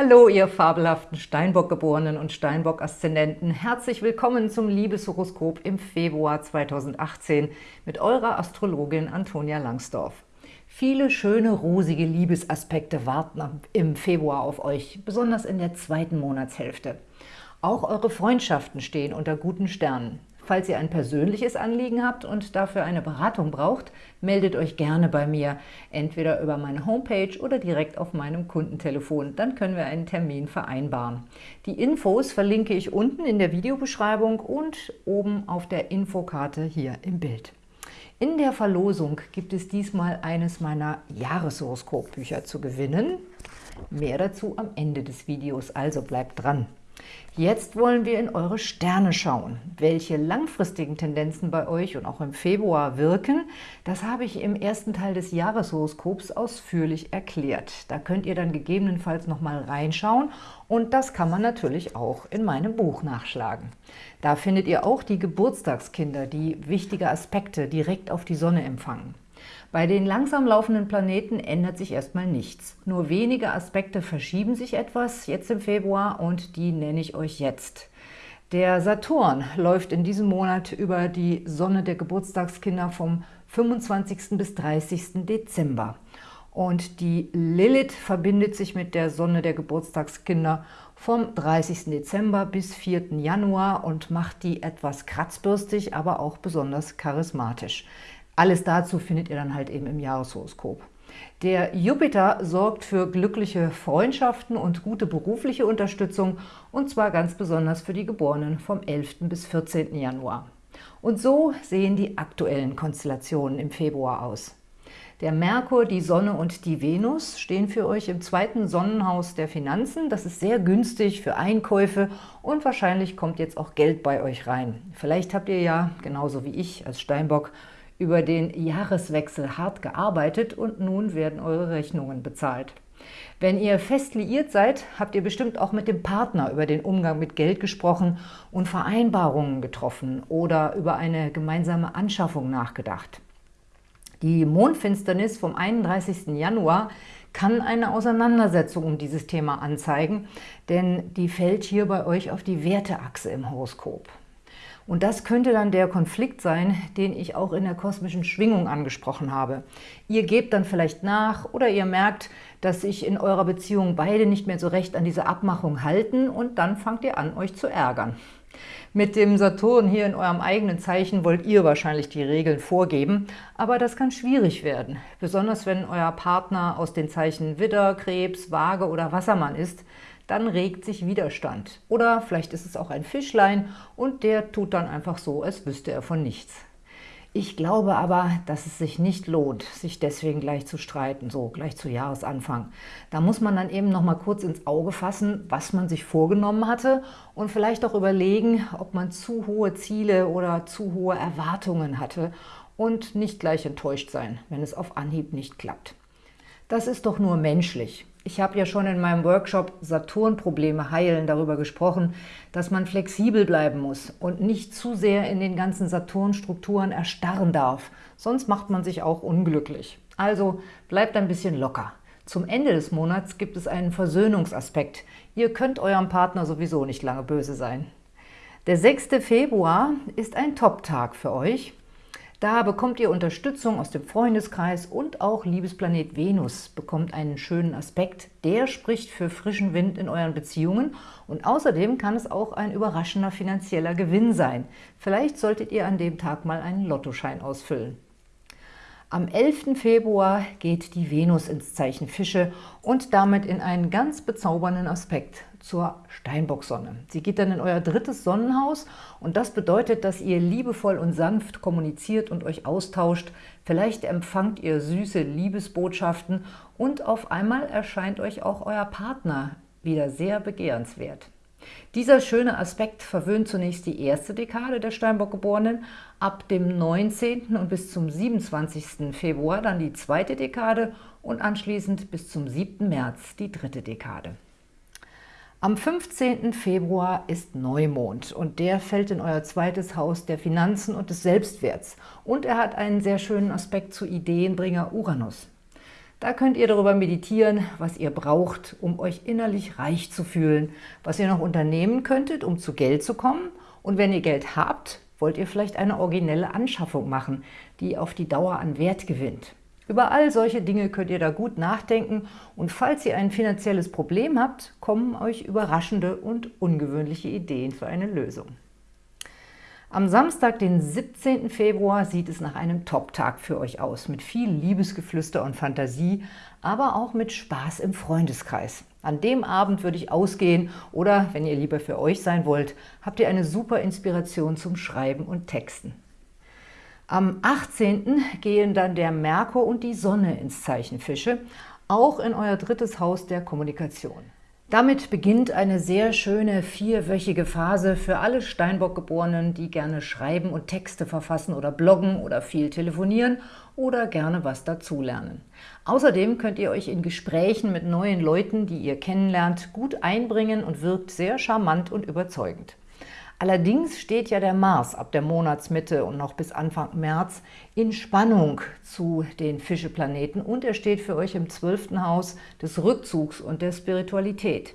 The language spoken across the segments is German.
Hallo, ihr fabelhaften Steinbock-Geborenen und Steinbock-Aszendenten. Herzlich willkommen zum Liebeshoroskop im Februar 2018 mit eurer Astrologin Antonia Langsdorf. Viele schöne, rosige Liebesaspekte warten im Februar auf euch, besonders in der zweiten Monatshälfte. Auch eure Freundschaften stehen unter guten Sternen. Falls ihr ein persönliches Anliegen habt und dafür eine Beratung braucht, meldet euch gerne bei mir, entweder über meine Homepage oder direkt auf meinem Kundentelefon. Dann können wir einen Termin vereinbaren. Die Infos verlinke ich unten in der Videobeschreibung und oben auf der Infokarte hier im Bild. In der Verlosung gibt es diesmal eines meiner Jahreshoroskopbücher zu gewinnen. Mehr dazu am Ende des Videos, also bleibt dran. Jetzt wollen wir in eure Sterne schauen. Welche langfristigen Tendenzen bei euch und auch im Februar wirken, das habe ich im ersten Teil des Jahreshoroskops ausführlich erklärt. Da könnt ihr dann gegebenenfalls nochmal reinschauen und das kann man natürlich auch in meinem Buch nachschlagen. Da findet ihr auch die Geburtstagskinder, die wichtige Aspekte direkt auf die Sonne empfangen. Bei den langsam laufenden Planeten ändert sich erstmal nichts. Nur wenige Aspekte verschieben sich etwas jetzt im Februar und die nenne ich euch jetzt. Der Saturn läuft in diesem Monat über die Sonne der Geburtstagskinder vom 25. bis 30. Dezember. Und die Lilith verbindet sich mit der Sonne der Geburtstagskinder vom 30. Dezember bis 4. Januar und macht die etwas kratzbürstig, aber auch besonders charismatisch. Alles dazu findet ihr dann halt eben im Jahreshoroskop. Der Jupiter sorgt für glückliche Freundschaften und gute berufliche Unterstützung und zwar ganz besonders für die Geborenen vom 11. bis 14. Januar. Und so sehen die aktuellen Konstellationen im Februar aus. Der Merkur, die Sonne und die Venus stehen für euch im zweiten Sonnenhaus der Finanzen. Das ist sehr günstig für Einkäufe und wahrscheinlich kommt jetzt auch Geld bei euch rein. Vielleicht habt ihr ja, genauso wie ich als Steinbock, über den Jahreswechsel hart gearbeitet und nun werden eure Rechnungen bezahlt. Wenn ihr fest liiert seid, habt ihr bestimmt auch mit dem Partner über den Umgang mit Geld gesprochen und Vereinbarungen getroffen oder über eine gemeinsame Anschaffung nachgedacht. Die Mondfinsternis vom 31. Januar kann eine Auseinandersetzung um dieses Thema anzeigen, denn die fällt hier bei euch auf die Werteachse im Horoskop. Und das könnte dann der Konflikt sein, den ich auch in der kosmischen Schwingung angesprochen habe. Ihr gebt dann vielleicht nach oder ihr merkt, dass sich in eurer Beziehung beide nicht mehr so recht an diese Abmachung halten und dann fangt ihr an, euch zu ärgern. Mit dem Saturn hier in eurem eigenen Zeichen wollt ihr wahrscheinlich die Regeln vorgeben, aber das kann schwierig werden, besonders wenn euer Partner aus den Zeichen Widder, Krebs, Waage oder Wassermann ist, dann regt sich Widerstand. Oder vielleicht ist es auch ein Fischlein und der tut dann einfach so, als wüsste er von nichts. Ich glaube aber, dass es sich nicht lohnt, sich deswegen gleich zu streiten, so gleich zu Jahresanfang. Da muss man dann eben noch mal kurz ins Auge fassen, was man sich vorgenommen hatte und vielleicht auch überlegen, ob man zu hohe Ziele oder zu hohe Erwartungen hatte und nicht gleich enttäuscht sein, wenn es auf Anhieb nicht klappt. Das ist doch nur menschlich. Ich habe ja schon in meinem Workshop Saturn-Probleme heilen darüber gesprochen, dass man flexibel bleiben muss und nicht zu sehr in den ganzen Saturn-Strukturen erstarren darf, sonst macht man sich auch unglücklich. Also bleibt ein bisschen locker. Zum Ende des Monats gibt es einen Versöhnungsaspekt. Ihr könnt eurem Partner sowieso nicht lange böse sein. Der 6. Februar ist ein Top-Tag für euch. Da bekommt ihr Unterstützung aus dem Freundeskreis und auch Liebesplanet Venus bekommt einen schönen Aspekt. Der spricht für frischen Wind in euren Beziehungen und außerdem kann es auch ein überraschender finanzieller Gewinn sein. Vielleicht solltet ihr an dem Tag mal einen Lottoschein ausfüllen. Am 11. Februar geht die Venus ins Zeichen Fische und damit in einen ganz bezaubernden Aspekt zur Steinbocksonne. Sie geht dann in euer drittes Sonnenhaus und das bedeutet, dass ihr liebevoll und sanft kommuniziert und euch austauscht. Vielleicht empfangt ihr süße Liebesbotschaften und auf einmal erscheint euch auch euer Partner wieder sehr begehrenswert. Dieser schöne Aspekt verwöhnt zunächst die erste Dekade der Steinbock-Geborenen, ab dem 19. und bis zum 27. Februar dann die zweite Dekade und anschließend bis zum 7. März die dritte Dekade. Am 15. Februar ist Neumond und der fällt in euer zweites Haus der Finanzen und des Selbstwerts und er hat einen sehr schönen Aspekt zu Ideenbringer Uranus. Da könnt ihr darüber meditieren, was ihr braucht, um euch innerlich reich zu fühlen, was ihr noch unternehmen könntet, um zu Geld zu kommen. Und wenn ihr Geld habt, wollt ihr vielleicht eine originelle Anschaffung machen, die auf die Dauer an Wert gewinnt. Über all solche Dinge könnt ihr da gut nachdenken und falls ihr ein finanzielles Problem habt, kommen euch überraschende und ungewöhnliche Ideen für eine Lösung. Am Samstag, den 17. Februar, sieht es nach einem Top-Tag für euch aus, mit viel Liebesgeflüster und Fantasie, aber auch mit Spaß im Freundeskreis. An dem Abend würde ich ausgehen oder, wenn ihr lieber für euch sein wollt, habt ihr eine super Inspiration zum Schreiben und Texten. Am 18. gehen dann der Merkur und die Sonne ins Zeichen Fische, auch in euer drittes Haus der Kommunikation. Damit beginnt eine sehr schöne vierwöchige Phase für alle Steinbock-Geborenen, die gerne schreiben und Texte verfassen oder bloggen oder viel telefonieren oder gerne was dazulernen. Außerdem könnt ihr euch in Gesprächen mit neuen Leuten, die ihr kennenlernt, gut einbringen und wirkt sehr charmant und überzeugend. Allerdings steht ja der Mars ab der Monatsmitte und noch bis Anfang März in Spannung zu den Fischeplaneten und er steht für euch im zwölften Haus des Rückzugs und der Spiritualität.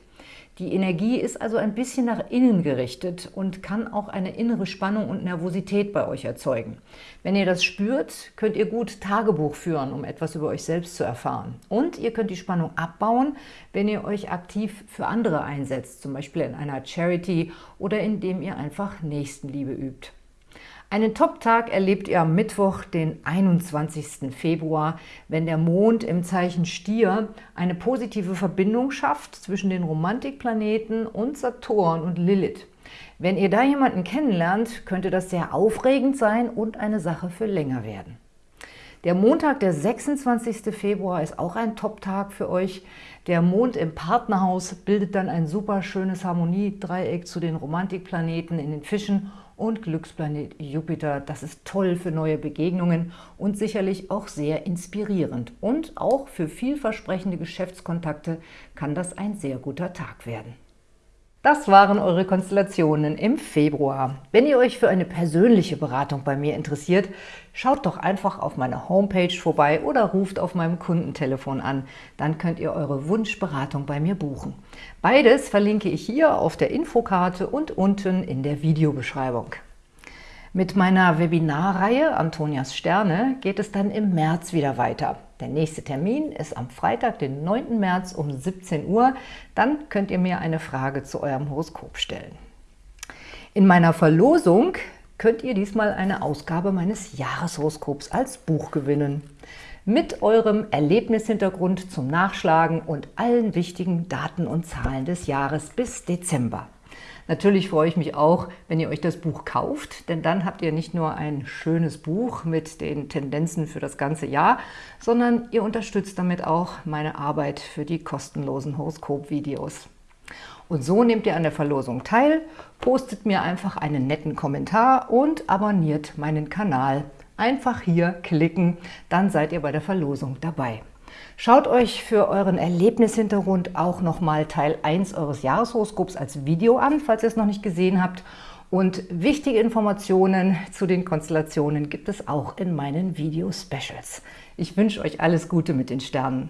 Die Energie ist also ein bisschen nach innen gerichtet und kann auch eine innere Spannung und Nervosität bei euch erzeugen. Wenn ihr das spürt, könnt ihr gut Tagebuch führen, um etwas über euch selbst zu erfahren. Und ihr könnt die Spannung abbauen, wenn ihr euch aktiv für andere einsetzt, zum Beispiel in einer Charity oder indem ihr einfach Nächstenliebe übt. Einen Top-Tag erlebt ihr am Mittwoch, den 21. Februar, wenn der Mond im Zeichen Stier eine positive Verbindung schafft zwischen den Romantikplaneten und Saturn und Lilith. Wenn ihr da jemanden kennenlernt, könnte das sehr aufregend sein und eine Sache für länger werden. Der Montag, der 26. Februar, ist auch ein Top-Tag für euch. Der Mond im Partnerhaus bildet dann ein super schönes Harmoniedreieck zu den Romantikplaneten in den Fischen und Glücksplanet Jupiter. Das ist toll für neue Begegnungen und sicherlich auch sehr inspirierend. Und auch für vielversprechende Geschäftskontakte kann das ein sehr guter Tag werden. Das waren eure Konstellationen im Februar. Wenn ihr euch für eine persönliche Beratung bei mir interessiert, schaut doch einfach auf meiner Homepage vorbei oder ruft auf meinem Kundentelefon an. Dann könnt ihr eure Wunschberatung bei mir buchen. Beides verlinke ich hier auf der Infokarte und unten in der Videobeschreibung. Mit meiner Webinarreihe Antonias Sterne geht es dann im März wieder weiter. Der nächste Termin ist am Freitag, den 9. März um 17 Uhr. Dann könnt ihr mir eine Frage zu eurem Horoskop stellen. In meiner Verlosung könnt ihr diesmal eine Ausgabe meines Jahreshoroskops als Buch gewinnen. Mit eurem Erlebnishintergrund zum Nachschlagen und allen wichtigen Daten und Zahlen des Jahres bis Dezember. Natürlich freue ich mich auch, wenn ihr euch das Buch kauft, denn dann habt ihr nicht nur ein schönes Buch mit den Tendenzen für das ganze Jahr, sondern ihr unterstützt damit auch meine Arbeit für die kostenlosen Horoskop-Videos. Und so nehmt ihr an der Verlosung teil, postet mir einfach einen netten Kommentar und abonniert meinen Kanal. Einfach hier klicken, dann seid ihr bei der Verlosung dabei. Schaut euch für euren Erlebnishintergrund auch nochmal Teil 1 eures Jahreshoroskops als Video an, falls ihr es noch nicht gesehen habt. Und wichtige Informationen zu den Konstellationen gibt es auch in meinen Video-Specials. Ich wünsche euch alles Gute mit den Sternen.